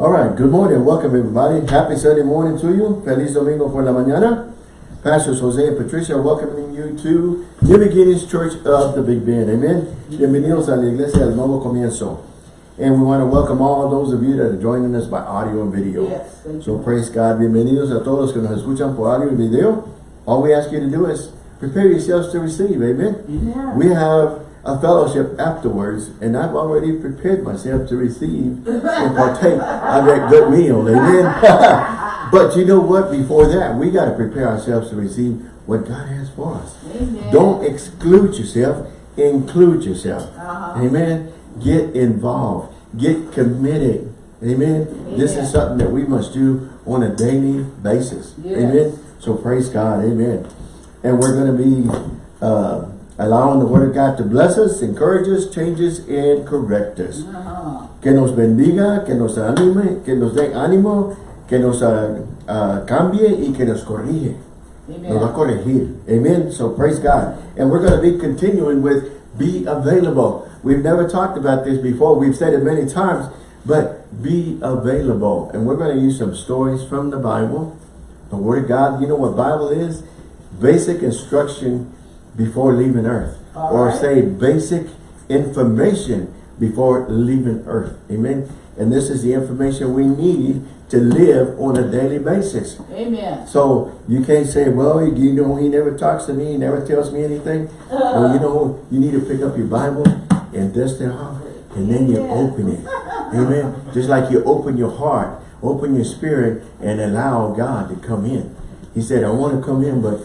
All right, good morning. Welcome everybody. Happy Sunday morning to you. Feliz Domingo por la mañana. Pastors Jose and Patricia are welcoming you to New Beginnings Church of the Big Bend. Amen. Bienvenidos a la Iglesia del Nuevo Comienzo. And we want to welcome all those of you that are joining us by audio and video. Yes, so praise God. Bienvenidos a todos los que nos escuchan por audio y video. All we ask you to do is prepare yourselves to receive. Amen. Yeah. We have a fellowship afterwards, and I've already prepared myself to receive and partake of that good meal. Amen. but you know what? Before that, we got to prepare ourselves to receive what God has for us. Amen. Don't exclude yourself, include yourself. Uh-huh. Amen. Get involved. Get committed. Amen. This is something that we must do on a daily basis. Yes. Amen. So praise God. Amen. And we're going to be uh, allowing the Word of God to bless us, encourage us, change us, and correct us. Que nos bendiga, que nos anime, que nos dé ánimo, que nos ah, cambie y que nos corrige. Nos va a corregir. Amen. So praise God. And we're going to be continuing with be available. We've never talked about this before. We've said it many times, but be available. And we're going to use some stories from the Bible, the Word of God. You know what Bible is? Basic instruction before leaving earth. All or right. say basic information before leaving earth. Amen. And this is the information we need to live on a daily basis. Amen. So you can't say, well, you know, he never talks to me, he never tells me anything. Well, you know, you need to pick up your Bible and dust it off, and then you Yeah. open it. Amen. Just like you open your heart, open your spirit, and allow God to come in. He said, I want to come in, but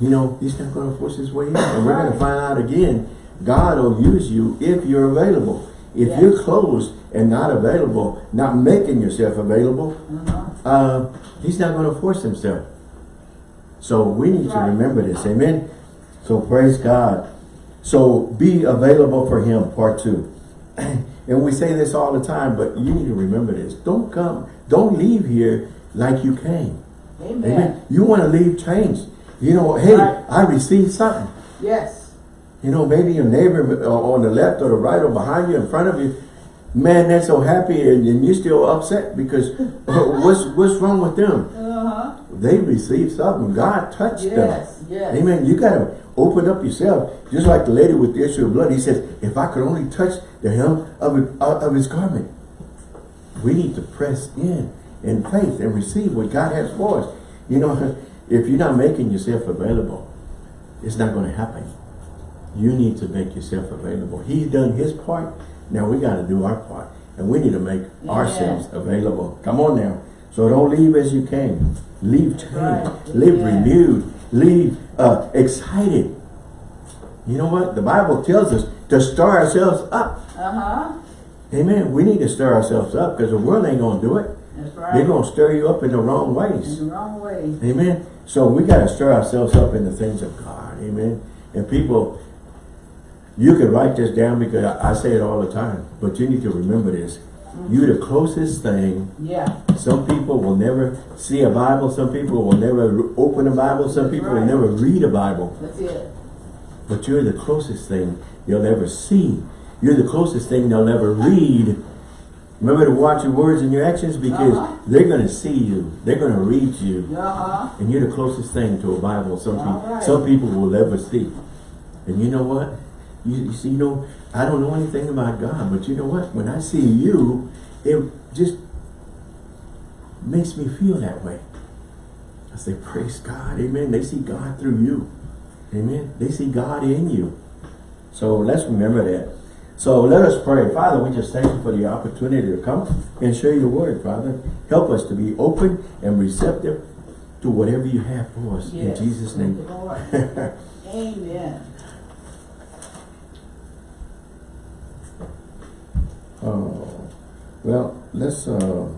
you know, he's not going to force his way in. And we're going to find out again, God will use you if you're available. If Yes. you're closed and not available, not making yourself available, Uh-huh. uh, he's not going to force himself. So we need to remember this. Amen. So praise God. So be available for him, part two. and we say this all the time, but you need to remember this. Don't come, don't leave here like you came. Amen. Amen. You want to leave changed. You know, hey, Right. I received something. Yes. You know, maybe your neighbor uh, on the left or the right or behind you, in front of you, man, they're so happy and, and you're still upset because what's what's wrong with them? Uh-huh. They received something. God touched them. Yes. Yes. Amen. You got to open up yourself. Just like the lady with the issue of blood. He says, if I could only touch the hem of, it, uh, of his garment. We need to press in in faith and receive what God has for us. You know, if you're not making yourself available, it's not going to happen. You need to make yourself available. He's done his part. Now we got to do our part. And we need to make ourselves available. Come on now. So don't leave as you came. Leave changed. Right. Live Yeah. renewed. Leave uh, excited. You know what? The Bible tells us to stir ourselves up. Uh-huh. Amen. We need to stir ourselves up because the world ain't going to do it. That's right. They're going to stir you up in the wrong ways. In ways. the wrong way. Amen. So we got to stir ourselves up in the things of God. Amen. And people, you can write this down because I, I say it all the time, but you need to remember this. You're the closest thing. Yeah. Some people will never see a Bible. Some people will never open a Bible. Some That's people will never read a Bible. That's it. But you're the closest thing they'll ever see. You're the closest thing they'll ever read. Remember to watch your words and your actions because Uh-huh. they're going to see you. They're going to read you. Uh-huh. And you're the closest thing to a Bible some, people, right. some people will ever see. And you know what? You, you see, you know, I don't know anything about God, but you know what? When I see you, it just makes me feel that way. I say, praise God, amen. They see God through you. Amen. They see God in you. So let's remember that. So let us pray. Father, we just thank you for the opportunity to come and share your word, Father. Help us to be open and receptive to whatever you have for us. Yes. In Jesus' name. Amen. Oh, well, let's uh,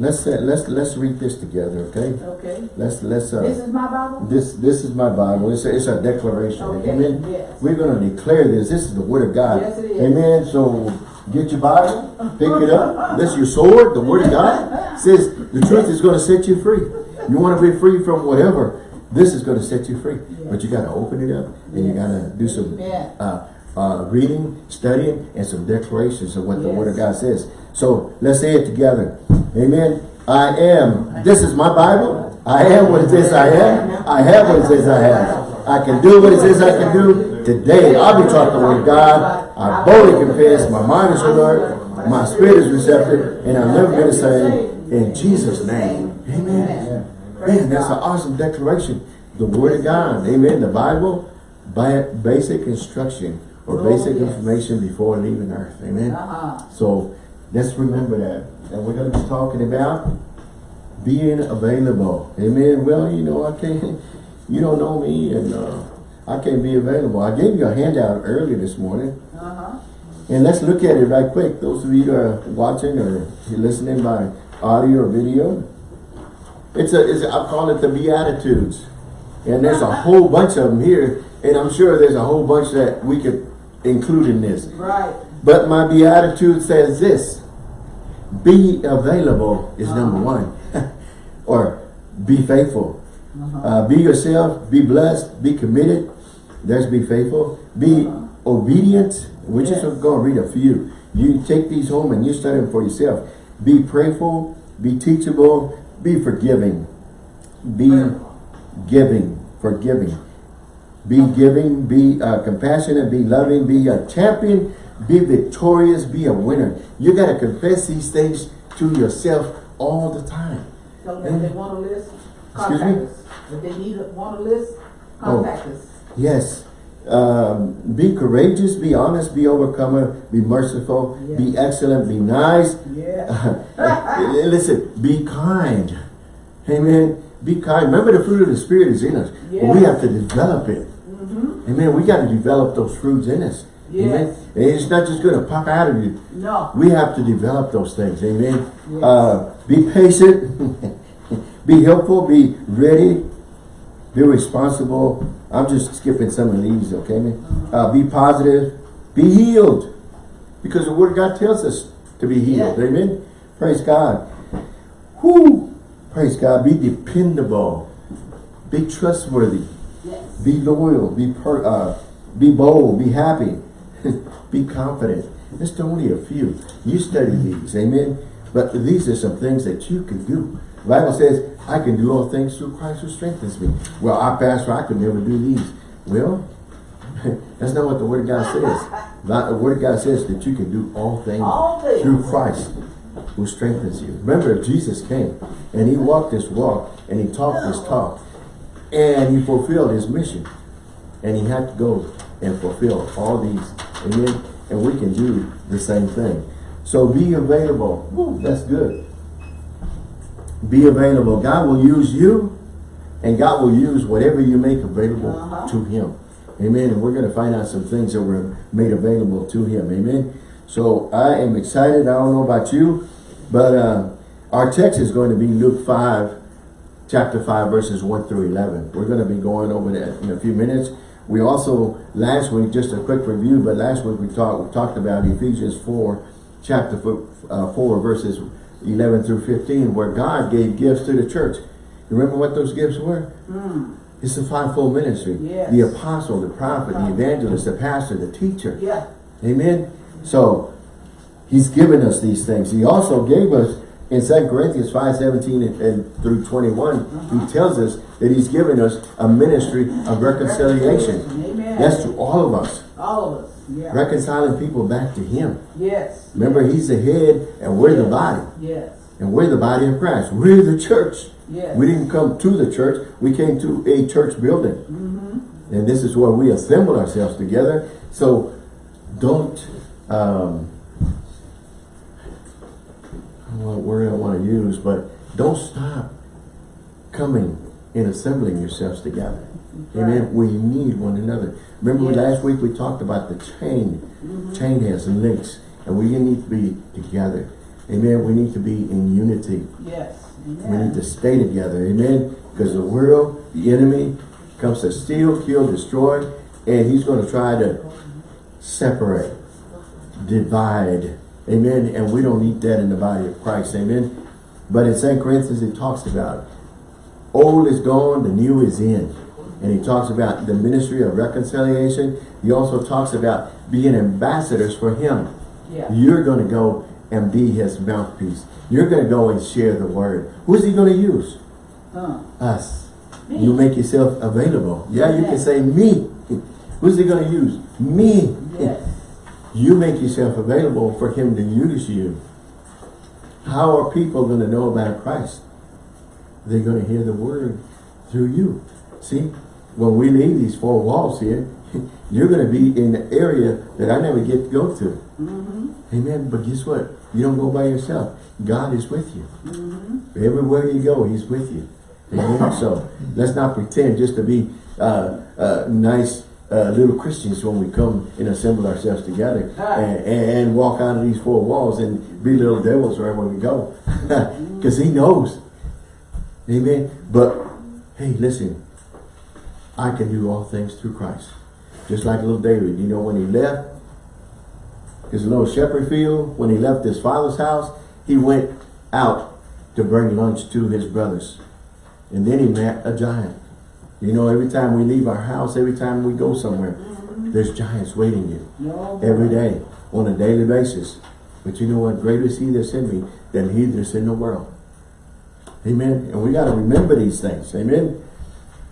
let's uh, let's let's read this together, okay? Okay. Let's let's uh, This is my Bible? This this is my Bible. It's a, it's a declaration. Okay, Amen. yes. We're going to declare this. This is the word of God. Yes, it is. Amen. So get your Bible, pick it up. This is your sword, the word of God. says the truth is going to set you free. You want to be free from whatever. This is going to set you free. But you got to open it up and you got to do some uh, uh, reading, studying, and some declarations of what the Word of God says. So let's say it together. Amen. I am. This is my Bible. I am what it says I am. I have what it says I have. I can do what it says I can do. Today, I'll be taught the Word God. I boldly confess. My mind is alert. My spirit is receptive. And I've never been the same. In Jesus' name. Amen. Man, that's an awesome declaration. The Word of God. Amen. The Bible, by basic instruction or basic information before leaving earth. Amen. Uh-huh. So let's remember that. And we're going to be talking about being available. Amen. Well, you know, I can't, you don't know me and uh, I can't be available. I gave you a handout earlier this morning. Uh-huh. And let's look at it right quick. Those of you that are watching or listening by audio or video. It's a, it's a I call it the Beatitudes. And there's a whole bunch of them here. And I'm sure there's a whole bunch that we could include in this. Right. But my beatitude says this. Be available is number one. or be faithful. Uh, be yourself. Be blessed. Be committed. There's be faithful. Be obedient. We're just going to read a few. You take these home and you study them for yourself. Be prayerful. Be teachable. Be forgiving. Be giving. Forgiving. Be giving, be uh, compassionate, be loving, be a champion, be victorious, be a winner. You got to confess these things to yourself all the time. Tell them if they want list, Excuse contact me? us. If they need, a- want a list, Oh. contact us. Yes. Um, be courageous, be honest, be overcomer, be merciful, be excellent, be nice. Yeah. Listen, be kind. Amen. Be kind. Remember the fruit of the Spirit is in us. But we have to develop it. Mm -hmm. Amen. We got to develop those fruits in us. Amen. And it's not just going to pop out of you. No. We have to develop those things. Amen. Yes. Uh, be patient. be helpful. Be ready. Be responsible. I'm just skipping some of these, okay, man? Uh, be positive. Be healed. Because the Word of God tells us to be healed. Yeah. Amen. Praise God. Whoo. Praise God. Be dependable. Be trustworthy. Yes. Be loyal. Be per, uh, be bold. Be happy. be confident. That's only a few. You study these, amen. But these are some things that you can do. The Bible says, "I can do all things through Christ who strengthens me." Well, our pastor, I could never do these. Well, that's not what the Word of God says. Not the Word of God says that you can do all things, All things. through Christ who strengthens you. Remember, Jesus came and he walked this walk and he talked this talk and he fulfilled his mission. And he had to go and fulfill all these. Amen. And we can do the same thing. So be available. Woo, that's good. Be available. God will use you and God will use whatever you make available Uh-huh. to him. Amen. And we're going to find out some things that were made available to him. Amen. So I am excited. I don't know about you, but uh, our text is going to be Luke 5, chapter 5, verses 1 through 11. We're going to be going over that in a few minutes. We also, last week, just a quick review, but last week we talked we talked about Ephesians 4, chapter four, uh, 4, verses 11 through 15, where God gave gifts to the church. You remember what those gifts were? It's the fivefold ministry. Yes. The apostle, the prophet, the evangelist, the pastor, the teacher. Yeah. Amen. So he's given us these things. He also gave us in 2 Corinthians 5, 17 and, and through 21, he tells us that he's given us a ministry of reconciliation. Amen. That's to all of us. All of us. Yeah. Reconciling people back to him. Yes. Remember, he's the head and we're the body. Yes. And we're the body of Christ. We're the church. Yes. We didn't come to the church. We came to a church building. Mm-hmm. And this is where we assemble ourselves together. So don't, um, I don't know what word I want to use, but don't stop coming and assembling yourselves together. Amen. We need one another. Remember Yes. last week we talked about the chain. Mm-hmm. Chain has links. And we need to be together. Amen. We need to be in unity. Yes. We need to stay together, amen? Because the world, the enemy, comes to steal, kill, destroy, and he's going to try to separate, divide, amen? And we don't need that in the body of Christ, amen? But in 2 Corinthians, it talks about old is gone, the new is in. And he talks about the ministry of reconciliation. He also talks about being ambassadors for him. Yeah. You're going to go and be his mouthpiece. You're going to go and share the word. Who's he going to use? Huh. Us. Me. You make yourself available. Yeah, you Yeah. can say me. Who's he going to use? Me. Yes. You make yourself available for him to use you. How are people going to know about Christ? They're going to hear the word through you. See, when we leave these four walls here, you're going to be in an area that I never get to go to. Mm-hmm. Amen. But guess what? You don't go by yourself. God is with you. Mm-hmm. Everywhere you go, He's with you. Amen. so let's not pretend just to be uh, uh, nice uh, little Christians when we come and assemble ourselves together and, and walk out of these four walls and be little devils wherever we go. Because He knows. Amen. But hey, listen. I can do all things through Christ. Just like little David. You know when he left his little shepherd field, when he left his father's house, he went out to bring lunch to his brothers. And then he met a giant. You know, every time we leave our house, every time we go somewhere, there's giants waiting you every day on a daily basis. But you know what? Greater is he that's in me than he that's in the world. Amen. And we got to remember these things. Amen.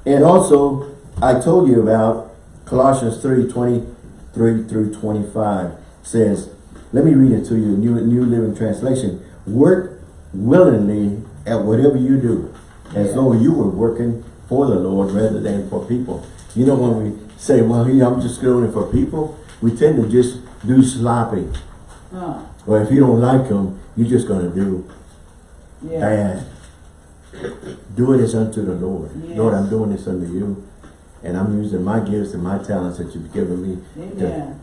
And also, I told you about Colossians 3, 23 through 25 says, let me read it to you, New, New Living Translation. Work willingly at whatever you do, as though you were working for the Lord rather than for people. You know, when we say, well, yeah, I'm just doing it for people, we tend to just do sloppy. Huh. Or if you don't like them, you're just going to do Yeah. bad. Do it as unto the Lord. Yes. Lord, I'm doing this unto you. And I'm using my gifts and my talents that you've given me to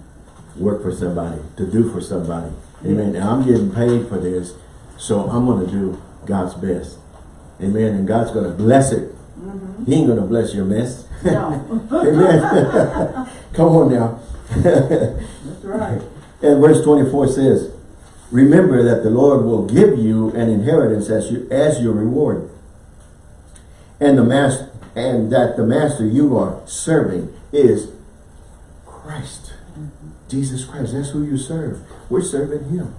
work for somebody, to do for somebody. Amen. And I'm getting paid for this, so I'm going to do God's best. Amen. And God's going to bless it. Mm-hmm. He ain't to bless your mess. No. Amen. Come on now. That's right. And verse 24 says, Remember that the Lord will give you an inheritance as, you, as your reward. And the master and that the master you are serving is Christ. Jesus Christ. That's who you serve. We're serving him.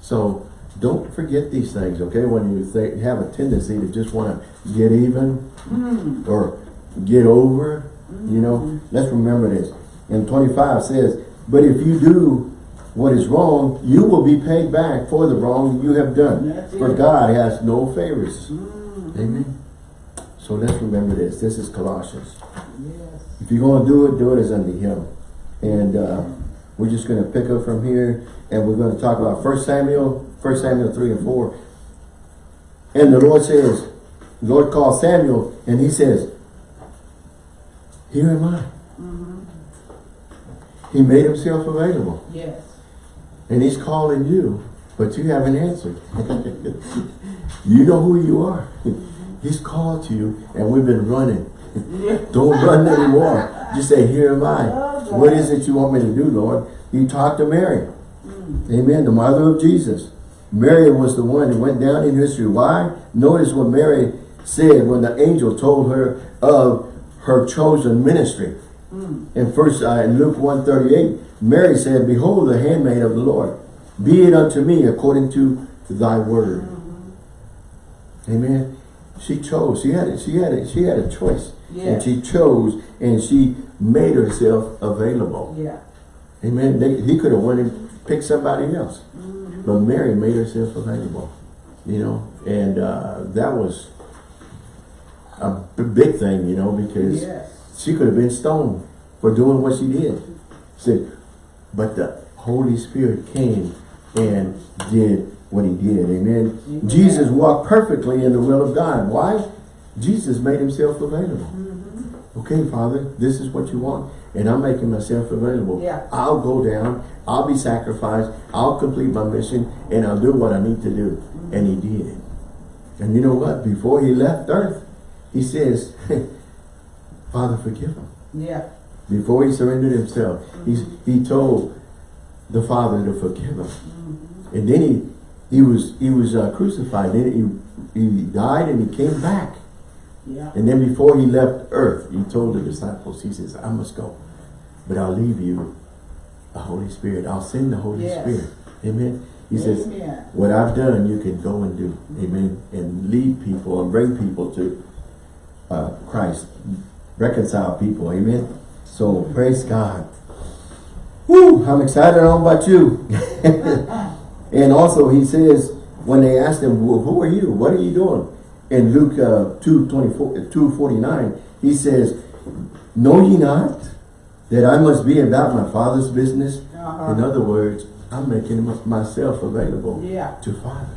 So don't forget these things, okay? When you think, have a tendency to just want to get even Mm. or get over, you know, let's remember this. And 25 says, But if you do what is wrong, you will be paid back for the wrong you have done. That's For it. God has no favors. Mm. Amen. So let's remember this. This is Colossians. Yes. If you're going to do it, do it as unto him. And uh, we're just going to pick up from here and we're going to talk about 1 Samuel, 1 Samuel 3 and 4. And the Lord says, the Lord calls Samuel and he says, Here am I. Mm-hmm. He made himself available. Yes. And he's calling you, but you haven't answered. you know who you are. He's called to you and we've been running. Don't run anymore. Just say, here am I. What is it you want me to do, Lord? You talk to Mary. Mm. Amen. The mother of Jesus. Mary was the one that went down in history. Why? Notice what Mary said when the angel told her of her chosen ministry. Mm. In first uh, in Luke 138, Mary said, Behold the handmaid of the Lord. Be it unto me according to thy word. Amen. She chose. She had it. she had it. she had a choice. Yeah. And she chose and she made herself available. Yeah. Amen. They, he could have went and picked somebody else. Mm-hmm. But Mary made herself available. You know, and uh, that was a big thing, you know, because Yes. she could have been stoned for doing what she did. Said, but the Holy Spirit came and did what he did. Amen. Amen. Jesus walked perfectly in the will of God. Why? Jesus made himself available. Mm-hmm. Okay, Father, this is what you want. And I'm making myself available. Yeah. I'll go down. I'll be sacrificed. I'll complete my mission. And I'll do what I need to do. And he did. And you know what? Before he left earth, he says, Father, forgive him. Yeah. Before he surrendered himself, he's, he told the Father to forgive him. Mm-hmm. And then he he was he was uh, crucified. Then he he died and he came back. Yeah. And then before he left earth, he told the disciples, he says, I must go, but I'll leave you the Holy Spirit. I'll send the Holy Yes. Spirit. Amen. He says, what I've done, you can go and do. Amen. And lead people and bring people to uh, Christ. Reconcile people. Amen. So praise God. Woo! I'm excited. I don't know about you. and also he says, when they asked him, well, who are you? What are you doing? In Luke uh, 2, 24, 2, 49, he says, Know ye not that I must be about my Father's business? Uh-huh. In other words, I'm making myself available Yeah. to Father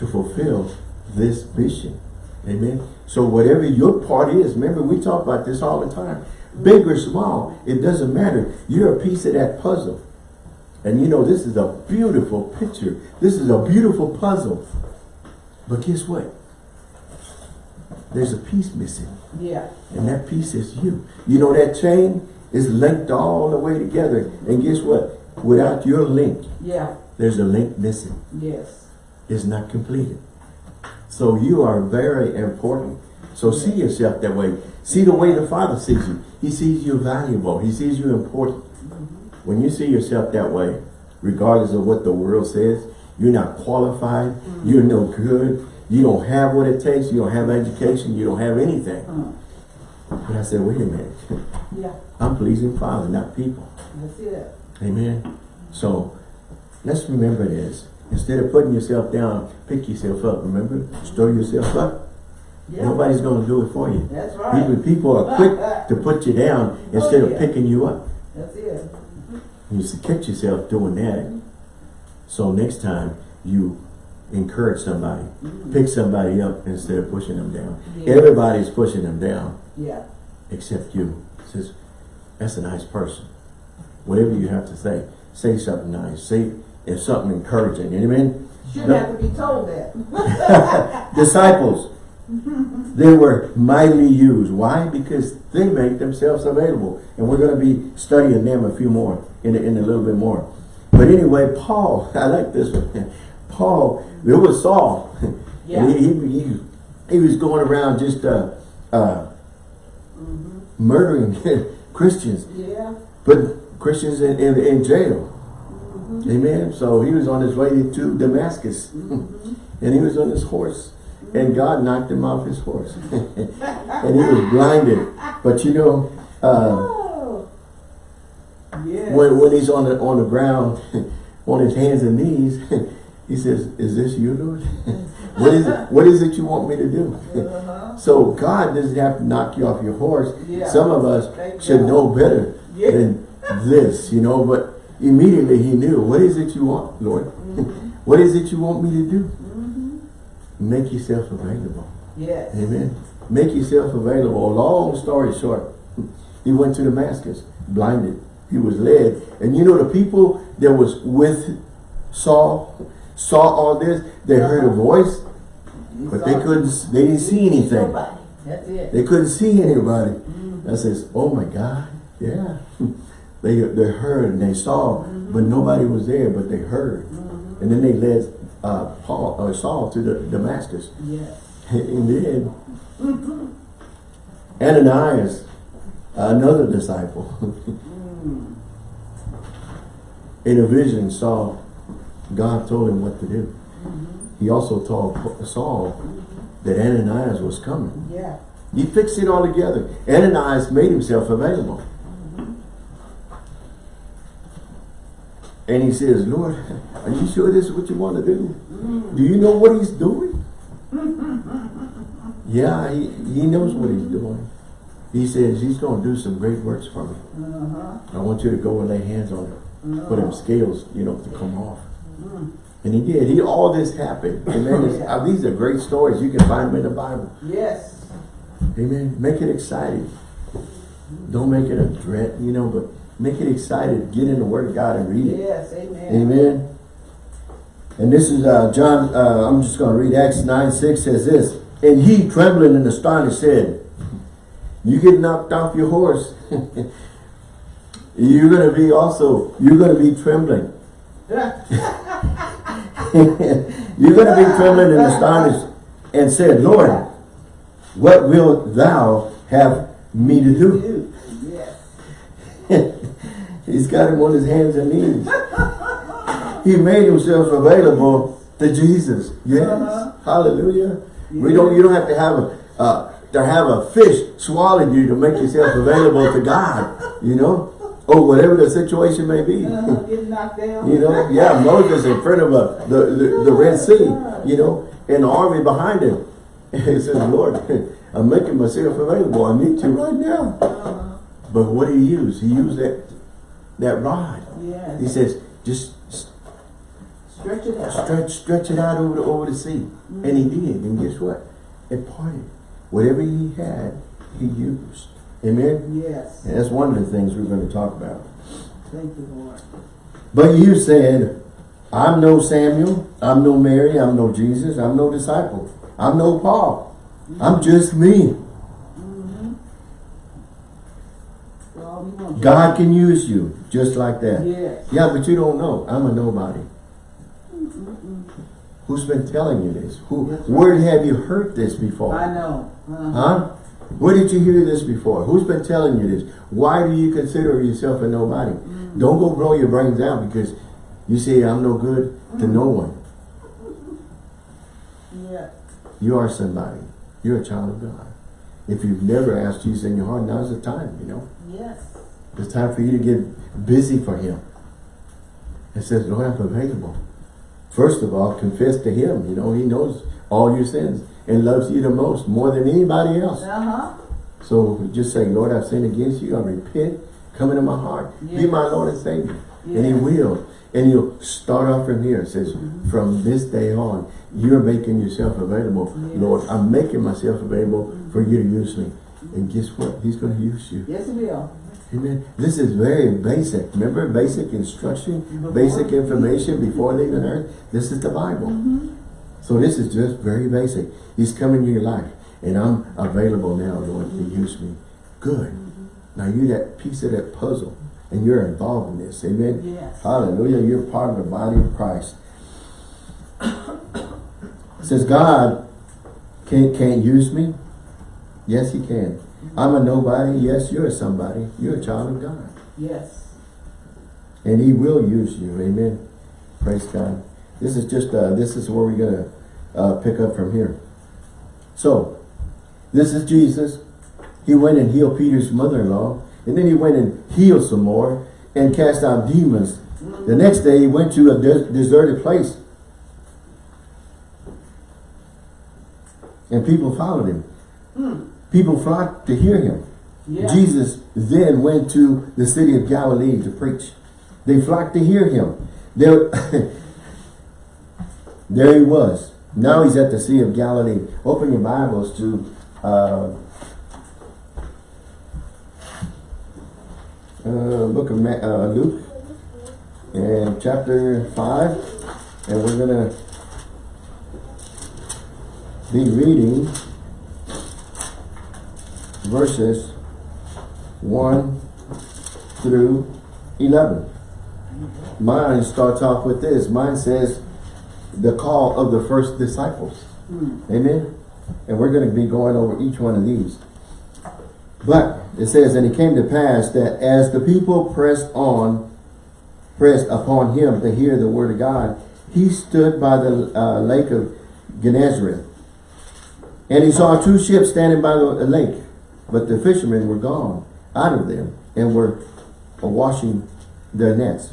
to fulfill this mission. Amen. So whatever your part is, remember we talk about this all the time. Big or small, it doesn't matter. You're a piece of that puzzle. And you know, this is a beautiful picture. This is a beautiful puzzle. But guess what? There's a piece missing. Yeah. And that piece is you. You know that chain is linked all the way together. And guess what? Without your link, Yeah. there's a link missing. Yes. It's not completed. So you are very important. So see yourself that way. See the way the Father sees you. He sees you valuable. He sees you important. Mm-hmm. When you see yourself that way, regardless of what the world says, you're not qualified, mm-hmm. you're no good, you don't have what it takes, you don't have education, you don't have anything. Uh, But I said, wait a minute. yeah. I'm pleasing Father, not people. That's it. Amen. So let's remember this. Instead of putting yourself down, pick yourself up. Remember? Stir yourself up. Yeah. Nobody's going to do it for you. That's right. People, people are quick to put you down instead Oh, of picking you up. That's it. You should catch yourself doing that. So next time you encourage somebody, mm-hmm. pick somebody up instead of pushing them down. Yeah. Everybody's pushing them down Yeah. except you. Says, that's a nice person. Whatever you have to say, say something nice. Say if something encouraging. Amen. Shouldn't No. have to be told that. Disciples, they were mightily used. Why? Because they make themselves available. And we're going to be studying them a few more, in a, in a little bit more. But anyway, Paul, I like this one. Paul, it was Saul. Yeah. And he, he, he, was going around just uh, uh, murdering Christians. Yeah. put Christians in, in, in jail. Amen. So he was on his way to Damascus. and he was on his horse. And God knocked him off his horse. and he was blinded. But you know, uh, Oh. Yeah. when, when he's on the, on the ground, on his hands and knees, he says, is this you, Lord? what is it? What is it you want me to do? Uh-huh. So God doesn't have to knock you off your horse. Yeah. Some of us Thank should God. know better Yeah. than this, you know, but immediately he knew, what is it you want, Lord? Mm-hmm. what is it you want me to do? Make yourself available. Yes. Amen. Make yourself available. Long story short, he went to Damascus, blinded. He was led. And you know the people that was with Saul, saw all this, they heard a voice, but they couldn't, they didn't see anything. That's it. They couldn't see anybody. Mm-hmm. I says, oh my God, yeah. They, they heard and they saw, but mm-hmm. nobody was there, but they heard. Mm-hmm. And then they led uh, Paul or Saul to the Damascus. Yes. And then Ananias, another disciple, mm. in a vision saw God told him what to do. He also told Saul that Ananias was coming. Yeah. He fixed it all together. Ananias made himself available. And he says, Lord, are you sure this is what you want to do? Do you know what he's doing? yeah, he, he knows what he's doing. He says he's going to do some great works for me. Uh-huh. I want you to go and lay hands on him. put him scales, you know, to come off. And he did. He all this happened. Amen. It's- uh, these are great stories. You can find them in the Bible. Yes. Amen. Make it exciting. Don't make it a dread, you know, but make it excited. Get in the Word of God and read it. Yes. Amen. Amen. And this is uh, John, uh, I'm just going to read Acts 9, 6 says this. And he, trembling and astonished, said, You get knocked off your horse. you're going to be also, you're going to be trembling. you're going to be trembling and astonished. And said, Lord, what wilt thou have me to do? He's got him on his hands and knees. he made himself available to Jesus. Yes. Uh-huh. Hallelujah. We don't you don't have to have a uh, to have a fish swallow you to make yourself available to God. You know? Or whatever the situation may be. Uh, Get knocked down. You know, yeah, Moses in front of a, the, the, the Red Sea, you know, and the army behind him. He says, Lord, I'm making myself available. I need you right now. Uh, But what did he use? He used that that rod. yes. He says, just Stretch it out. stretch stretch it out over the, over the sea. And he did. And guess what? It parted. Whatever he had, he used. Amen? Yes. And that's one of the things we're going to talk about. Thank you, Lord. But you said, I'm no Samuel, I'm no Mary, I'm no Jesus, I'm no disciple, I'm no Paul. I'm just me. Mm-hmm. Well, we want you. God can use you just like that. Yes. Yeah, but you don't know. I'm a nobody. Mm-mm-mm. Who's been telling you this? Who? That's right. Where have you heard this before? I know. Uh-huh. Huh? Where did you hear this before? Who's been telling you this? Why do you consider yourself a nobody? Mm. Don't go blow your brains out because you say I'm no good to no one. Yeah. You are somebody. You're a child of God. If you've never asked Jesus in your heart, now's the time, you know. Yes. It's time for you to get busy for Him. It says, Lord, I'm available. First of all, confess to Him. You know, He knows all your sins and loves you the most, more than anybody else. Uh-huh. So just say, Lord, I've sinned against you. I repent. Come into my heart. Be my Lord and Savior. And He will. And you'll start off from here. It says, Mm-hmm. from this day on, you're making yourself available. Yes. Lord, I'm making myself available for you to use me. And guess what? He's going to use you. Yes, it will. Amen. This is very basic. Remember basic instruction, Before- basic information before leaving earth? This is the Bible. So this is just very basic. He's coming to your life. And I'm available now, Lord, to use me. Good. Now you that piece of that puzzle. And you're involved in this. Amen. Yes. Hallelujah. You're part of the body of Christ. Says God can't, can't use me. Yes, he can. I'm a nobody. Yes, you're a somebody. You're a child of God. Yes. And he will use you. Amen. Praise God. This is just, uh, this is where we're going to uh, pick up from here. So, this is Jesus. He went and healed Peter's mother-in-law. And then he went and healed some more and cast out demons. The next day he went to a des deserted place. And people followed him. People flocked to hear him. Yeah. Jesus then went to the city of Galilee to preach. They flocked to hear him. There, there he was. Now he's at the Sea of Galilee. Open your Bibles to uh, uh, book of Ma uh, Luke and chapter 5 and we're going to be reading verses 1 through 11. Mine starts off with this. Mine says, the call of the first disciples. Hmm. Amen? And we're going to be going over each one of these. But it says, and it came to pass that as the people pressed on, pressed upon him to hear the word of God, he stood by the uh, lake of Gennesaret. And he saw two ships standing by the lake, but the fishermen were gone out of them and were washing their nets.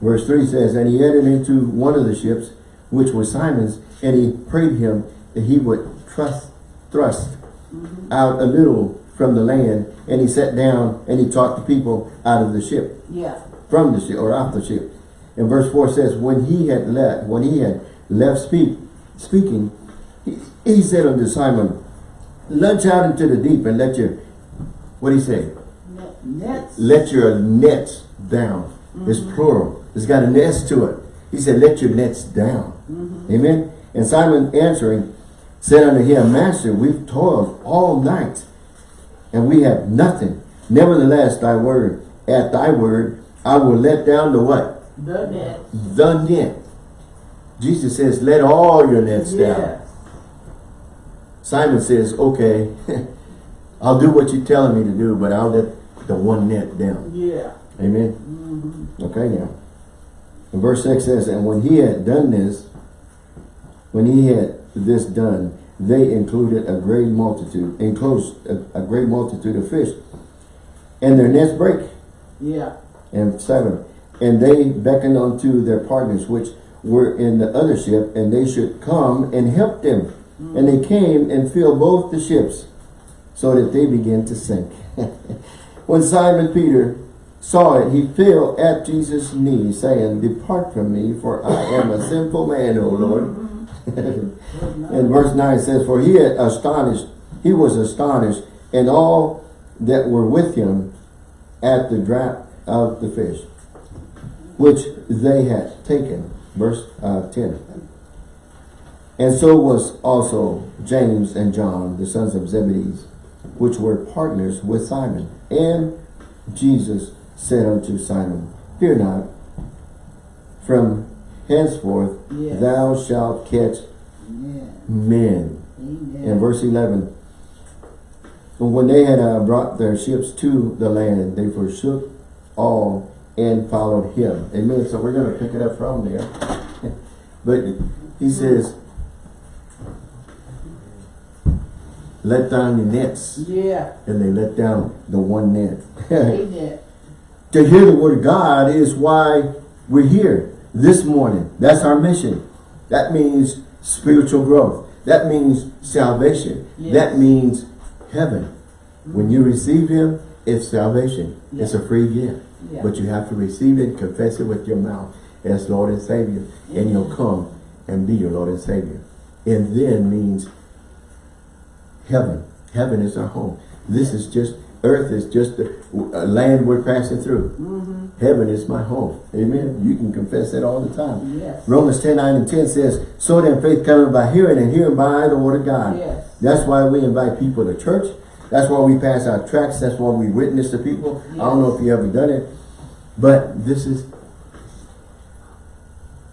Verse 3 says, And he entered into one of the ships, which was Simon's, and he prayed him that he would trust, thrust mm-hmm. out a little from the land, and he sat down and he taught the people out of the ship, Yeah. from the ship, or off the ship. And verse 4 says, When he had left, when he had left speak, speaking, he, he said unto Simon, Launch out into the deep and let your, what do he say? Net- Nets. let your nets down. It's mm-hmm. plural. It's got a nest to it. He said, let your nets down. Amen. And Simon answering said unto him, Master, we've toiled all night and we have nothing. Nevertheless, thy word, at thy word, I will let down the what? The net. The net. Jesus says, let all your nets down. Simon says, okay, I'll do what you're telling me to do, but I'll let the one net down. Yeah. Amen. Mm-hmm. Okay now. And verse 6 says, And when he had done this, when he had this done, they included a great multitude, enclosed a, a great multitude of fish. And their nets break. Yeah. And 7. And they beckoned unto their partners which were in the other ship, and they should come and help them. Mm. And they came and filled both the ships, so that they began to sink. when Simon Peter saw it, he fell at Jesus' knees, saying, Depart from me, for I am a sinful man, O Lord. and verse 9 says, For he astonished, he was astonished, and all that were with him at the draught of the fish, which they had taken. Verse uh, 10. And so was also James and John, the sons of Zebedee, which were partners with Simon. And Jesus said unto Simon, Fear not, from henceforth Yes. thou shalt catch men. Amen. In verse 11, and when they had uh, brought their ships to the land, they forsook all and followed him. Amen. So we're going to pick it up from there. but he says, let down your nets. Yeah. And they let down the one net. Amen. To hear the word of God is why we're here this morning. That's our mission. That means spiritual growth. That means salvation. Yes. That means heaven. When you mm-hmm. receive him, it's salvation. It's a free gift. Yeah. But you have to receive it, confess it with your mouth as Lord and Savior. And you'll mm-hmm. come and be your Lord and Savior. And then means heaven. Heaven is our home. This is just, earth is just a land we're passing through. Mm-hmm. Heaven is my home. Amen. You can confess that all the time. Yes. Romans 10, 9 and 10 says, So then faith cometh by hearing and hearing by the word of God. Yes. That's why we invite people to church. That's why we pass our tracts. That's why we witness to people. I don't know if you ever done it. But this is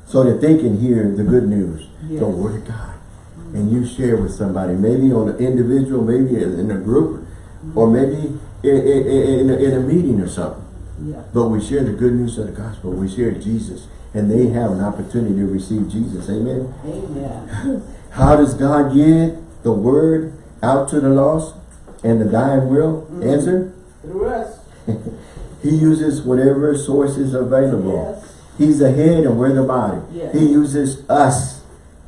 so that they can hear the good news, Yes. the word of God. And you share with somebody, maybe on an individual, maybe in a group, or maybe in, in, in, a, in a meeting or something. Yeah. But we share the good news of the gospel. We share Jesus. And they have an opportunity to receive Jesus. Amen. Amen. How does God get the word out to the lost and the dying world? Mm-hmm. Answer. Through us. He uses whatever source is available. Yes. He's the head and we're the body. Yes. He uses us.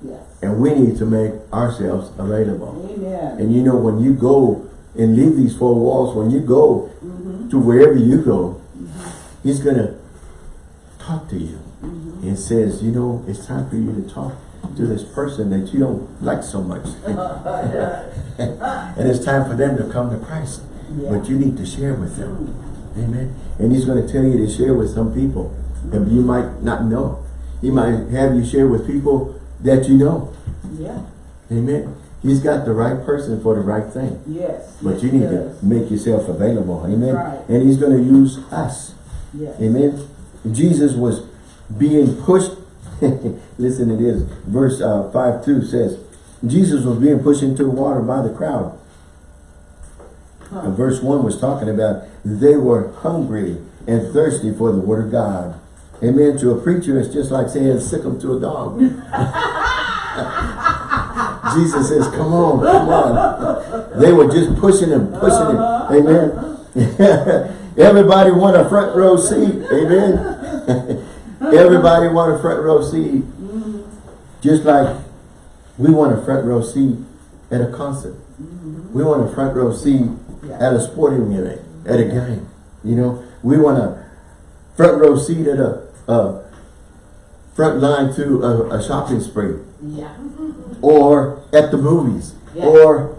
Yes. And we need to make ourselves available. Amen. And you know, when you go and leave these four walls, when you go Mm-hmm. to wherever you go, he's going to talk to you. Mm-hmm. And says, you know, it's time for you to talk to this person that you don't like so much. and it's time for them to come to Christ. Yeah. But you need to share with them. Amen. And he's going to tell you to share with some people. And you might not know. He might have you share with people that you know. Yeah. Amen. He's got the right person for the right thing. Yes. But yes, you need to make yourself available. Amen. Right. And he's going to use us. Yes. Amen. Jesus was being pushed. Listen to this. Verse uh, 5 2 says, Jesus was being pushed into the water by the crowd. Huh. And verse 1 was talking about they were hungry and thirsty for the word of God. Amen. To a preacher, it's just like saying sick 'em to a dog. Jesus says, come on, come on. They were just pushing him, pushing him. Amen. Everybody want a front row seat. Amen. Everybody want a front row seat. Just like we want a front row seat at a concert. We want a front row seat at a sporting event, at a game. You know, we want a front row seat at a, a front line to a, a shopping spree Yeah. Or at the movies Yeah. or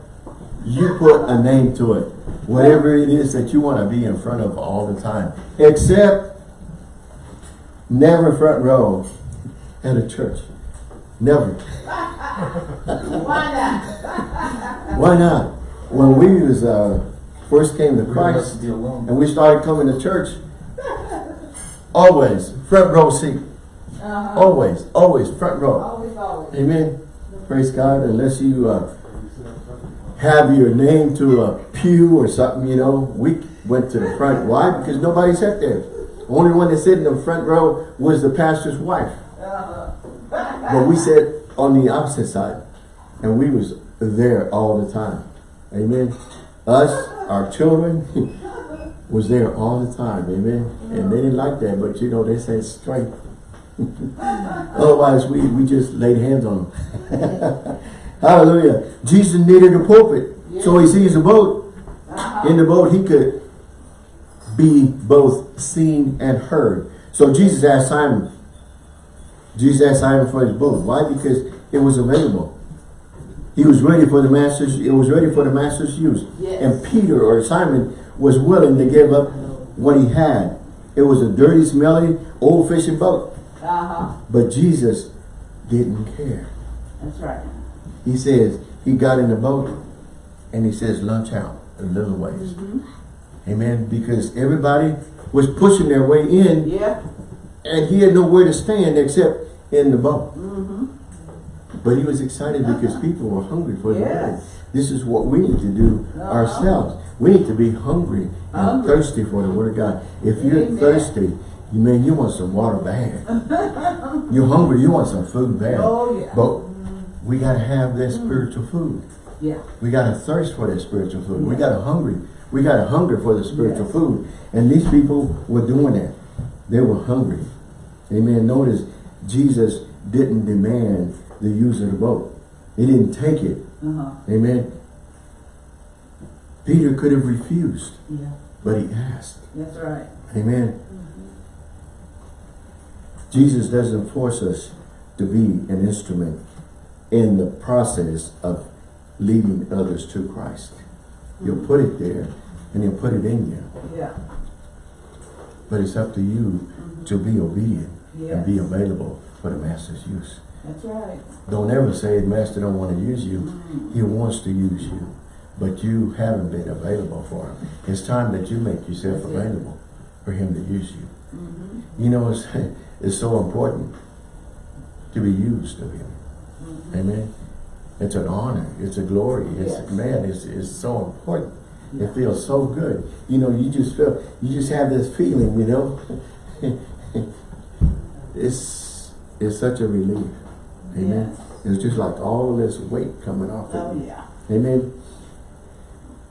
you put a name to it whatever it is that you want to be in front of all the time except never front row at a church never Why not? why not when we was uh, first came to Christ be alone. and we started coming to church always front row seat Uh-huh. always always front row Always, always. Amen. Praise God. Unless you uh, have your name to a pew or something, you know, we went to the front. Why? Because nobody sat there. Only one that sat in the front row was the pastor's wife. But we sat on the opposite side. And we was there all the time. Amen. Us, our children, was there all the time. Amen. And they didn't like that, but you know, they said straight. Otherwise, we, we just laid hands on them. Hallelujah. Jesus needed a pulpit. So he sees a boat. Uh-huh. In the boat, he could be both seen and heard. So Jesus asked Simon. Jesus asked Simon for his boat. Why? Because it was available. He was ready for the master's, it was ready for the master's use. Yes. And Peter or Simon was willing to give up what he had. It was a dirty, smelly, old fishing boat. Uh-huh. But Jesus didn't care. That's right. He says, he got in the boat and he says, lunch out a little ways. Mm-hmm. Amen. Because everybody was pushing their way in Yeah. and he had nowhere to stand except in the boat. Mm-hmm. But he was excited because people were hungry for the word. This is what we need to do Uh-huh. ourselves. We need to be hungry and Hungry. thirsty for the word of God. If you're thirsty, you mean you want some water bad. you're hungry, you want some food bad. Oh, yeah. But we got to have that spiritual food. Yeah. We got to thirst for that spiritual food. We got to hungry. We got to hunger for the spiritual Yes. food. And these people were doing that. They were hungry. Amen. Notice Jesus didn't demand the use of the boat. He didn't take it. Uh-huh. Amen. Peter could have refused, Yeah. but he asked. That's right. Amen. Jesus doesn't force us to be an instrument in the process of leading others to Christ. He'll put it there and he'll put it in you. Yeah. But it's up to you to be obedient Yes. and be available for the master's use. That's right. Don't ever say the master don't want to use you. Mm-hmm. He wants to use you. But you haven't been available for him. It's time that you make yourself That's it. available for him to use you. Mm-hmm. You know, it's, it's so important to be used of him. Mm-hmm. Amen. It's an honor. It's a glory. It's Yes. man, it's, it's so important. Yeah. It feels so good. You know, you just feel you just have this feeling, you know. it's it's such a relief. Amen. Yes. It's just like all this weight coming off Oh, of you. yeah. Amen.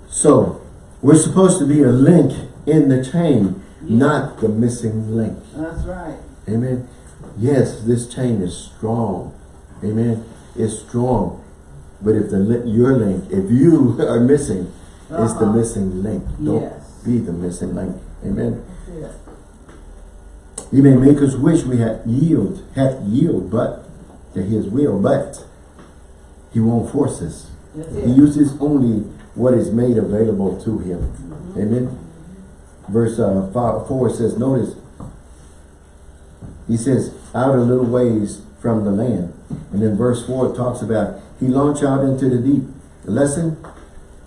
So we're supposed to be a link in the chain, Yeah. not the missing link. That's right. Amen. Yes, this chain is strong. Amen. It's strong. But if the your link, if you are missing, it's the Uh-huh. missing link. Don't Yes. be the missing link. Amen. It. He may make us wish we had yield, had yield, but to his will, but he won't force us. That's He uses only what is made available to him. Amen. Verse uh, five, 4 says, notice, he says, out a little ways from the land. And then verse 4 talks about, he launched out into the deep. The lesson,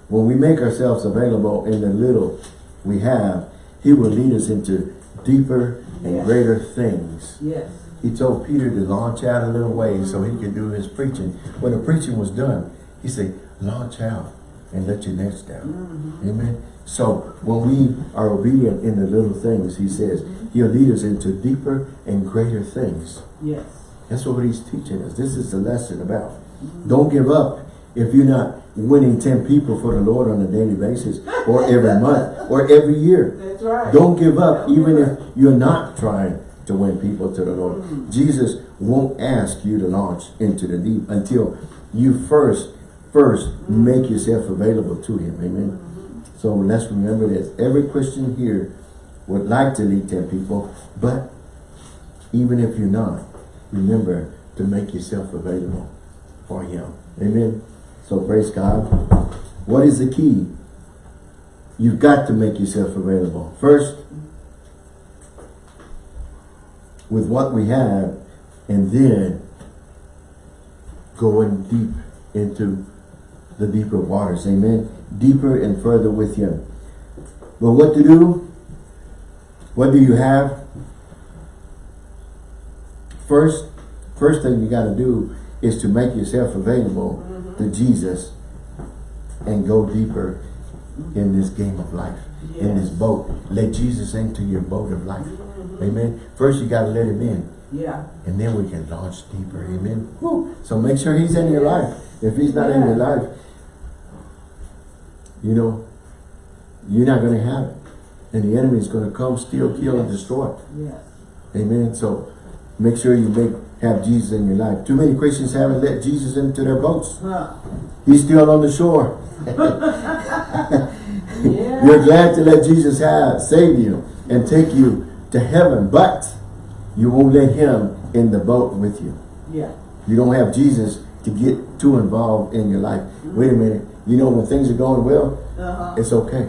when we make ourselves available in the little we have, he will lead us into deeper and Yes. greater things. Yes. He told Peter to launch out a little ways so he could do his preaching. When the preaching was done, he said, launch out and let your nets down. Mm-hmm. Amen. So when we are obedient in the little things, he says, mm-hmm. he'll lead us into deeper and greater things. Yes. That's what he's teaching us. This is the lesson about. Mm-hmm. Don't give up if you're not winning 10 people for the Lord on a daily basis or every month or every year. That's right. Don't give up Don't even give if you're not trying to win people to the Lord. Mm. Jesus won't ask you to launch into the deep until you first, first make yourself available to him. Amen. So let's remember this. Every Christian here would like to lead 10 people, but even if you're not, remember to make yourself available for him. Amen. So praise God. What is the key? You've got to make yourself available. First, with what we have, and then going deep into the deeper waters. Amen. Deeper and further with him. But what to do? What do you have? First, first thing you got to do is to make yourself available to Jesus and go deeper in this game of life. in this boat. Let Jesus into your boat of life. Mhm. Amen. First you got to let him in. Yeah. And then we can launch deeper. Amen. Woo. So make sure he's in your life. If he's not in your life, you know, you're not going to have it. And the enemy is going to come, steal, kill, and destroy. Yes. Amen. So make sure you make have Jesus in your life. Too many Christians haven't let Jesus into their boats. Huh. He's still on the shore. Yeah. You're glad to let Jesus have save you and take you to heaven, but you won't let him in the boat with you. Yeah. You don't have Jesus to get too involved in your life. Wait a minute. You know, when things are going well, Uh-huh. it's okay.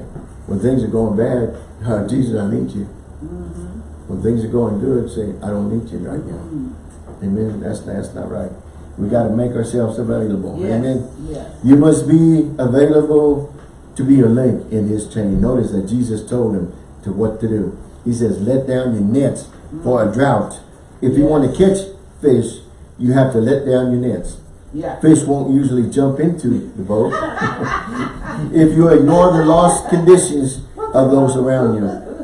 When things are going bad, uh, Jesus, I need you. Mm-hmm. When things are going good, say, I don't need you right now. Mm-hmm. Amen. That's, that's not right. We got to make ourselves available. Yes. Amen. Yes. You must be available to be a link in his chain. Notice that Jesus told him to what to do. He says, let down your nets for a drought. If you want to catch fish, you have to let down your nets. Yeah. Fish won't usually jump into the boat. if you ignore the lost conditions of those around you,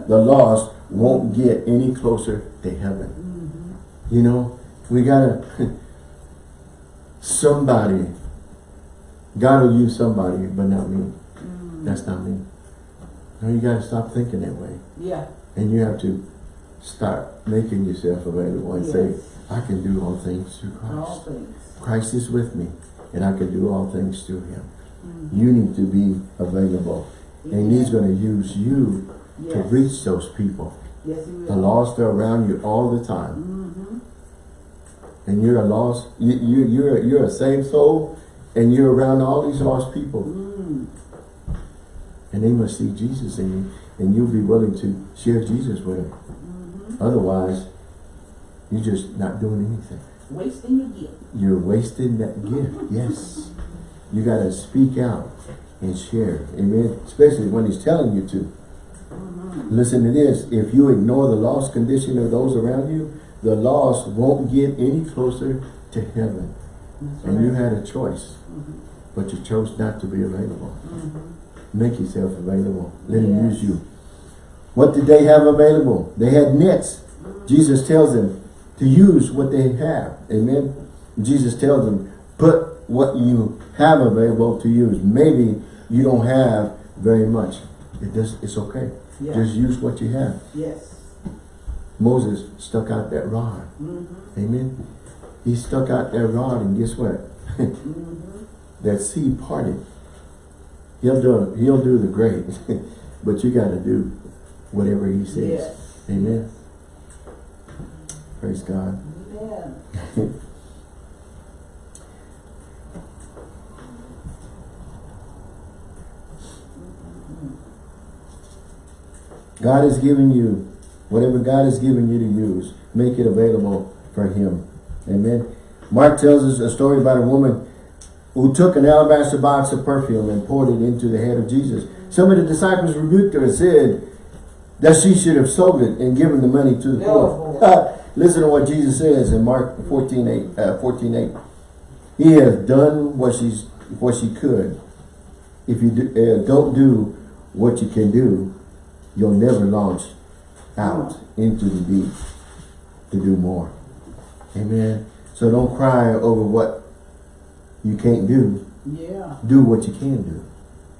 the lost won't get any closer to heaven. Mm-hmm. You know, we gotta, somebody, God will use somebody, but not me. Mm. That's not me. No, you gotta stop thinking that way. Yeah. And you have to start making yourself available and say, I can do all things through Christ. All things. Christ is with me, and I can do all things through him. Mhm. You need to be available. And he's going to use you to reach those people. Yes. The lost are around you all the time. Mm-hmm. And you're a lost, you, you, you're, you're a saved soul, and you're around all these lost people. Mm. And they must see Jesus in you, and you'll be willing to share Jesus with them. Mm-hmm. Otherwise, you're just not doing anything. Wasting your gift. You're wasting that gift. Yes. You got to speak out and share. Amen. Especially when he's telling you to. Mm-hmm. Listen to this. If you ignore the lost condition of those around you, the lost won't get any closer to heaven. That's And you had a choice, Mhm. but you chose not to be available. Mhm. Make yourself available. Let him use you. What did they have available? They had nets. Jesus tells them to use what they have. Amen. Jesus tells them, put what you have available to use. Maybe you don't have very much. It does, it's okay. Yeah. Just use what you have. Yes. Moses stuck out that rod. Mm-hmm. Amen. He stuck out that rod and guess what? Mm-hmm. that sea parted. He'll do he'll do the great. but you gotta do whatever he says. Yes. Amen. Praise God. Amen. God has given you whatever God has given you to use, make it available for him. Amen. Mark tells us a story about a woman who took an alabaster box of perfume and poured it into the head of Jesus. Some of the disciples rebuked her and said that she should have sold it and given the money to the poor. Uh, Listen to what Jesus says in Mark 14, 8, uh, 14, 8. He has done what she's what she could. If you do, uh, don't do what you can do, you'll never launch out into the deep to do more. Amen. So don't cry over what you can't do. Yeah. Do what you can do.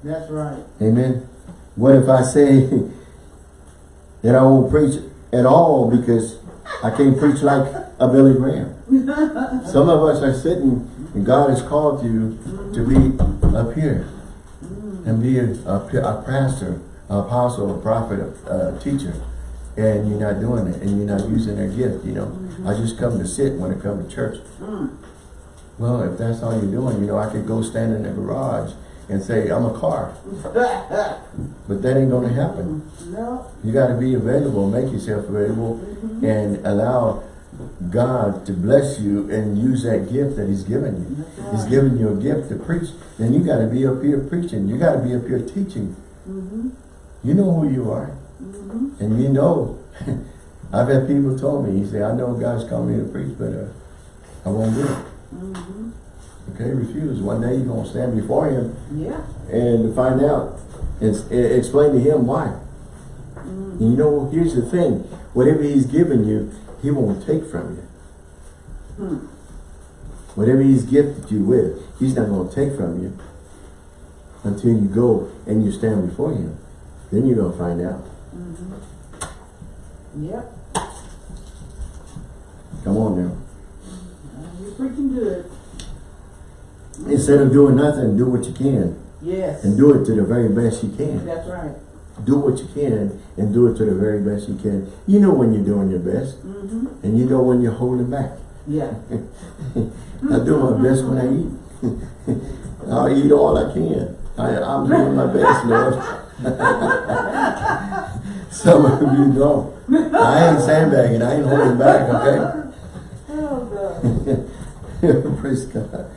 That's right. Amen. What if I say that I won't preach at all because I can't preach like a Billy Graham? Some of us are sitting and God has called you to be up here and be a, a, a pastor, an apostle, a prophet, a, a teacher. And you're not doing it and you're not using their gift, you know. I just come to sit when I come to church. Mm. Well, if that's all you're doing, you know, I could go stand in the garage and say, I'm a car. But that ain't gonna happen. no. You gotta be available, make yourself available, and allow God to bless you and use that gift that He's given you. That's He's right. given you a gift to preach. Then you gotta be up here preaching. You gotta be up here teaching. Mm-hmm. You know who you are. Mm-hmm. And you know, I've had people told me, he said, I know God's called me to preach, but uh, I won't do it. Okay, refuse. One day you're gonna stand before Him Yeah. and to find out And, and explain to him why. Mm. And you know, here's the thing. Whatever he's given you, he won't take from you. Hmm. Whatever he's gifted you with, he's not going to take from you until you go and you stand before him. Then you're going to find out. Mm -hmm. Yep, Come on now. Uh, you're preaching good. Instead of doing nothing, do what you can. Yes. And do it to the very best you can. That's right. Do what you can and do it to the very best you can. You know when you're doing your best. Mm-hmm. And you know when you're holding back. Yeah. I do my best when I eat. I'll eat all I can. I, I'm doing my best, Lord. Some of you don't. I ain't sandbagging. I ain't holding back, okay? Oh, God. Praise God.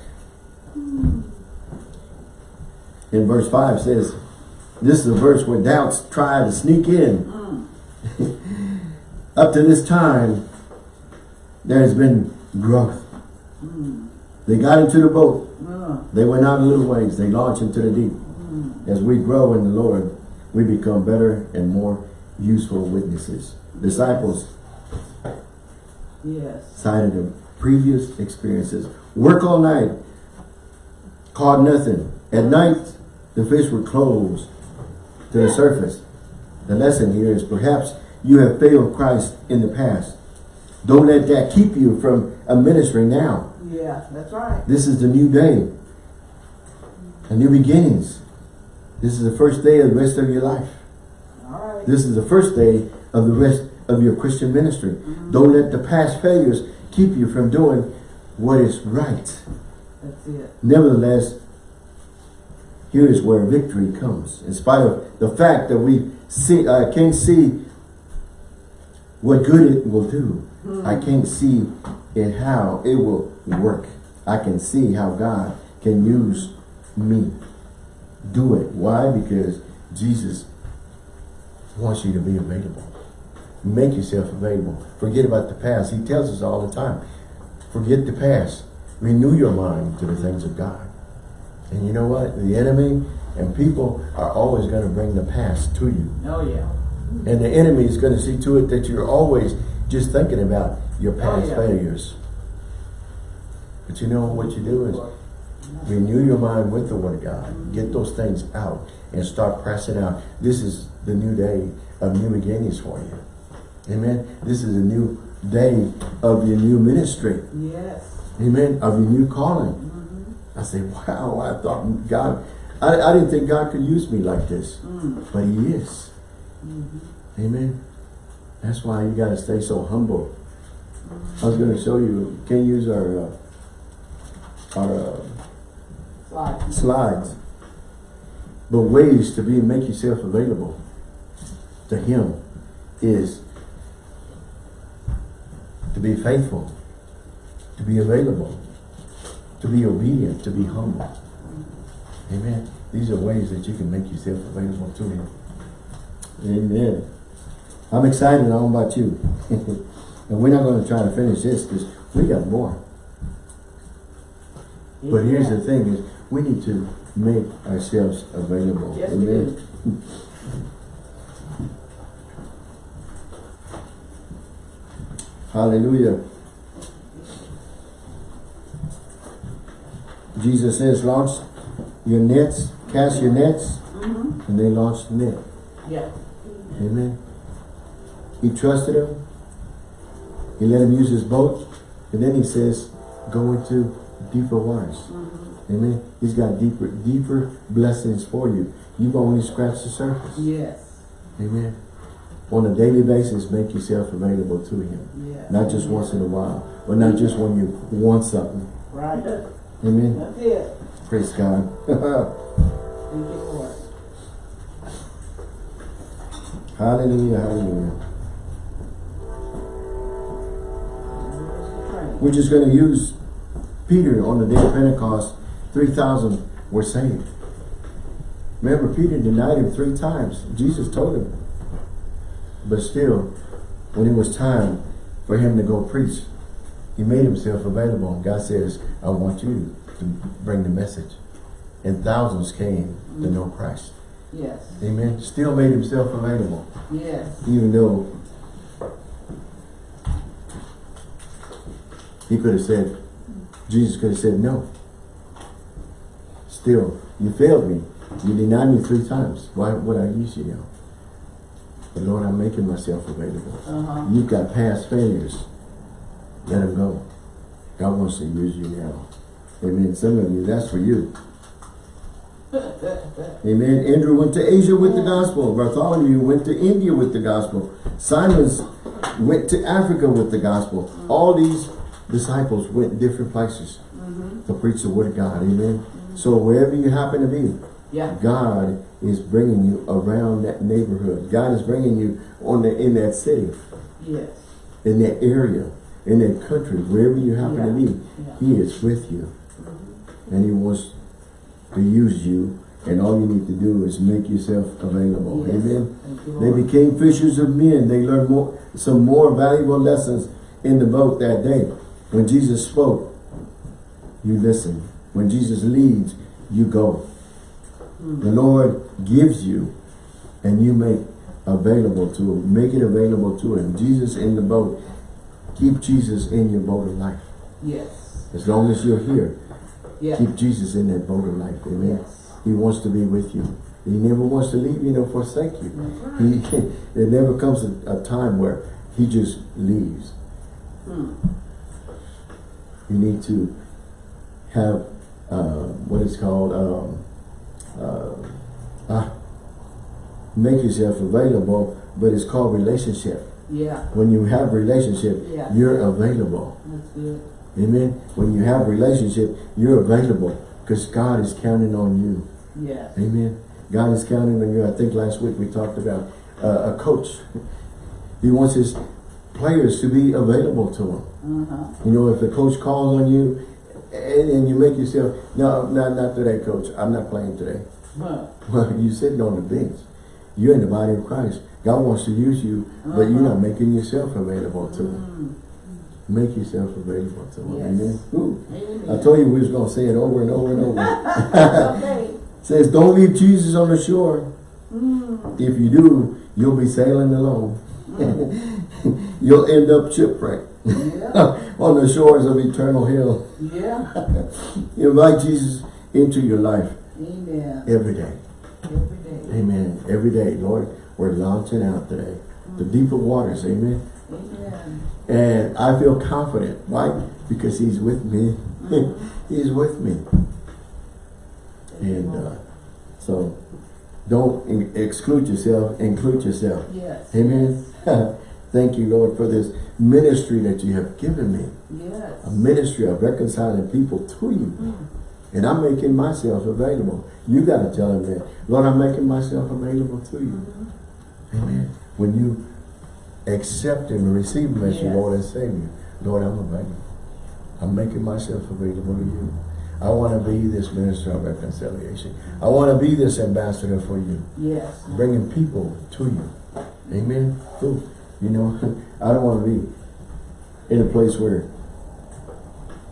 In verse 5 says, this is a verse where doubts try to sneak in. Mm. Up to this time, there has been growth. Mm. They got into the boat. Uh, They went out a little ways. They launched into the deep. mm. As we grow in the Lord, we become better and more useful witnesses. Disciples Yes. cited their previous experiences. Work all night, caught nothing. At night, the fish were closed to the surface. The lesson here is perhaps you have failed Christ in the past. Don't let that keep you from a ministry now. Yeah, that's right. This is the new day. A new beginnings. This is the first day of the rest of your life. All right. This is the first day of the rest of your Christian ministry. Mm-hmm. Don't let the past failures keep you from doing what is right. That's it. Nevertheless, here is where victory comes. In spite of the fact that we see, I can't see what good it will do. Hmm. I can't see it how it will work. I can see how God can use me. Do it. Why? Because Jesus wants you to be available. Make yourself available. Forget about the past. He tells us all the time. Forget the past. Renew your mind to the things of God. And you know what? The enemy and people are always going to bring the past to you. Oh, yeah. And the enemy is going to see to it that you're always just thinking about your oh, past oh, yeah. failures. But you know what you do is renew your mind with the word of God. Get those things out and start pressing out. This is the new day of new beginnings for you. Amen. This is a new day of your new ministry. Yes. Amen. Of your new calling. I say, wow, I thought God, I, I didn't think God could use me like this. Mm. But he is. Amen. That's why you got to stay so humble. I was going to show you, can you use our, uh, our uh, Slide. slides. But ways to be, make yourself available to him is to be faithful, to be available, to be obedient, to be humble. Amen. These are ways that you can make yourself available to him. Amen. I'm excited. I don't know about you. and we're not going to try to finish this because we got more. But here's the thing is we need to make ourselves available. Yes, we Amen. do. Hallelujah. Jesus says, launch your nets, cast your nets, Mm-hmm. and they launched the net. Yeah. Amen. He trusted him. He let him use his boat. And then he says, go into deeper waters. Mm-hmm. Amen. He's got deeper, deeper blessings for you. You've only scratched the surface. Yes. Amen. On a daily basis, make yourself available to him. Yeah. Not just once in a while, or not just when you want something. Right. Amen. That's it. Praise God. Thank you, Lord. hallelujah, hallelujah. We're just going to use Peter on the day of Pentecost. 3,000 were saved. Remember, Peter denied him three times. Jesus told him. But still, when it was time for him to go preach, he made himself available. And God says, I want you to bring the message. And thousands came to know Christ. Yes, Amen. Still made himself available. yes, Even though he could have said, Jesus could have said no. Still, you failed me. You denied me three times. Why would I use you now? But Lord, I'm making myself available. uh-huh, You've got past failures. Let them go. God wants to use you now. Amen. Some of you, that's for you. Amen. Andrew went to Asia with the gospel. Bartholomew went to India with the gospel. Simon's went to Africa with the gospel. All these disciples went different places mm-hmm. to preach the word of God. Amen. So wherever you happen to be, yeah, God is bringing you around that neighborhood. God is bringing you on the, in that city, yes, in that area, in that country, wherever you happen to be. yeah. He is with you. And he wants to use you. And all you need to do is make yourself available. Yes. Amen. You, They became fishers of men. They learned more, some more valuable lessons in the boat that day. When Jesus spoke, you listen. When Jesus leads, you go. Mm. The Lord gives you and you make available to him. Make it available to him. Jesus in the boat. Keep Jesus in your boat of life. Yes, As long as you're here, yeah, keep Jesus in that boat of life. Amen. yes, He wants to be with you. He never wants to leave you nor forsake you. right. He, there never comes a, a time where he just leaves. Hmm. You need to have uh, what is called um, uh, ah, make yourself available, but it's called relationship. Yeah, When you have relationship, Yeah. you're available. that's good, Amen. When you have relationship, you're available because God is counting on you. yes, Amen. God is counting on you. I think last week we talked about uh, a coach. He wants his players to be available to him. uh-huh, You know, if the coach calls on you and, and you make yourself, no, not, not today, coach. I'm not playing today. huh, Well, you're sitting on the bench. You're in the body of Christ. God wants to use you, but you're not making yourself available to him. mm, Make yourself available to him. Yes. Amen. Amen. I told you we was going to say it over and over and over. Says, don't leave Jesus on the shore. mm, If you do, you'll be sailing alone. you'll end up shipwrecked yeah, on the shores of eternal hell. yeah, Invite Jesus into your life amen, every day. every day, Amen. Every day, Lord, we're launching out today. The deeper waters, amen. And I feel confident. Why? Because he's with me. he's with me. And uh, so don't exclude yourself, include yourself. yes, Amen. Thank you, Lord, for this ministry that you have given me. yes, A ministry of reconciling people to you. Mm. And I'm making myself available. You got to tell him that. Lord, I'm making myself available to you. Mm-hmm. Amen. When you accept him and receive him as your Lord and Savior, Lord, I'm available. I'm making myself available to you. I want to be this minister of reconciliation. I want to be this ambassador for you, yes, bringing people to you. Amen. Cool. You know, I don't want to be in a place where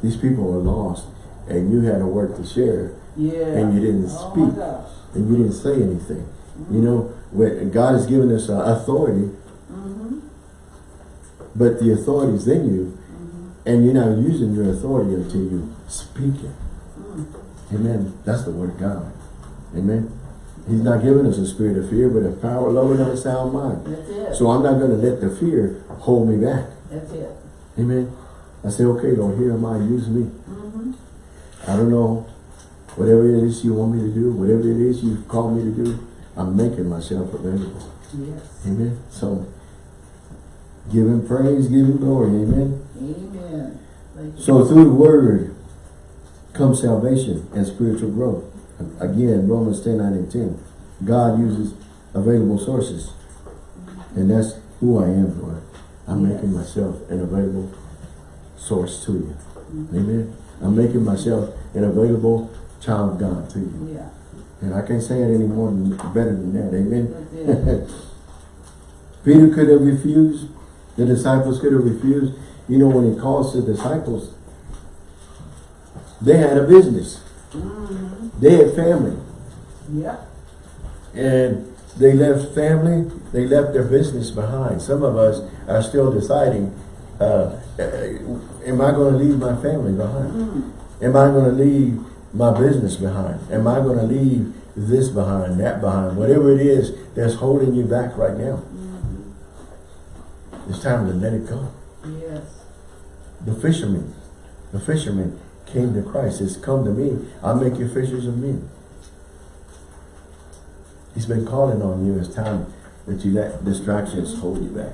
these people are lost and you had a word to share yeah. and you didn't Oh speak gosh, and you didn't say anything. You know, God has given us uh, authority, mm-hmm, but the authority is in you, mm-hmm, and you're not using your authority until you speak it. mm, Amen. That's the word of God. Amen. He's not giving us a spirit of fear, but a power, love, and a sound mind. that's it, So I'm not going to let the fear hold me back. that's it, Amen. I say, okay, Lord, here am I, use me. mm-hmm, I don't know, whatever it is you want me to do, whatever it is you've called me to do, I'm making myself available. yes, Amen. So, give him praise, give him glory. Amen. amen. So, through the word comes salvation and spiritual growth. Again, Romans 10, 9 and 10. God uses available sources. And that's who I am, Lord. I'm Yes. making myself an available source to you. Mm-hmm. Amen. I'm making myself an available child of God to you. Yeah, And I can't say it any more than, better than that. Amen. Peter could have refused. The disciples could have refused. You know, when he calls the disciples, they had a business. mm-hmm, They had family. yeah, And they left family, they left their business behind. Some of us are still deciding, uh, uh, am I gonna leave my family behind? Mm. Am I gonna leave my business behind? Am I gonna leave this behind, that behind? Whatever it is that's holding you back right now. It's time to let it go. Yes. The fishermen, the fishermen came to Christ. It's come to me. I'll make you fishers of men. He's been calling on you. It's time that you let distractions hold you back.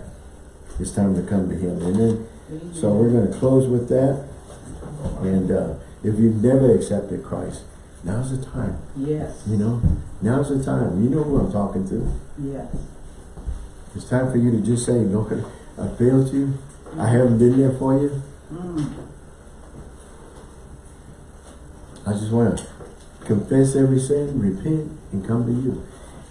It's time to come to him. Amen. So we're going to close with that. And uh, if you've never accepted Christ, now's the time. Yes. You know, now's the time. You know who I'm talking to. Yes. It's time for you to just say, Lord, I failed you. I haven't been there for you. Mm. I just want to confess every sin, repent, and come to you.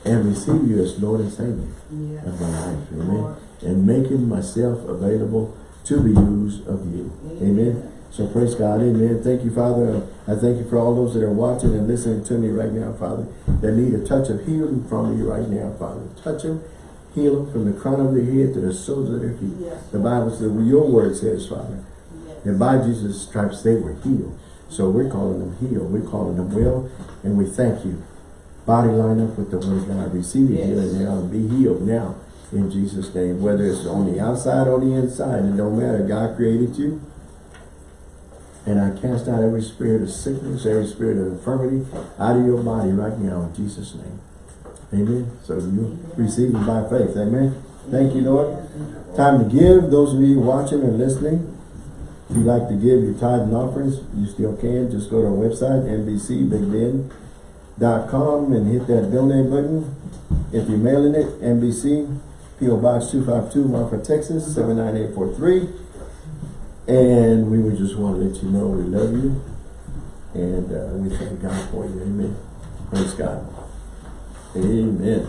And receive you as Lord and Savior Yes. of my life. Amen. Lord. And making myself available to be used of you. Amen. So praise God. Amen. Thank you, Father. I thank you for all those that are watching and listening to me right now, Father, that need a touch of healing from you right now, Father. Touch them, heal them from the crown of their head to the soles of their feet. Yes. The Bible says, your word says, Father, Yes. and by Jesus' stripes they were healed. So we're calling them healed. We're calling them well. And we thank you. Body line up with the word of God. Receive Yes. healing now. and Be healed now. In Jesus' name. Whether it's on the outside or the inside. It don't matter. God created you. And I cast out every spirit of sickness, every spirit of infirmity out of your body right now in Jesus' name. Amen. So you receive it by faith. Amen. Thank you, Lord. Time to give. Those of you watching and listening, if you'd like to give your tithe and offerings, you still can. Just go to our website, nbcbigben.com and hit that donate button. If you're mailing it, NBC, P.O. Box 252, Marfa, Texas, 79843. And we would just want to let you know we love you. And uh, we thank God for you. Amen. Praise God. Amen.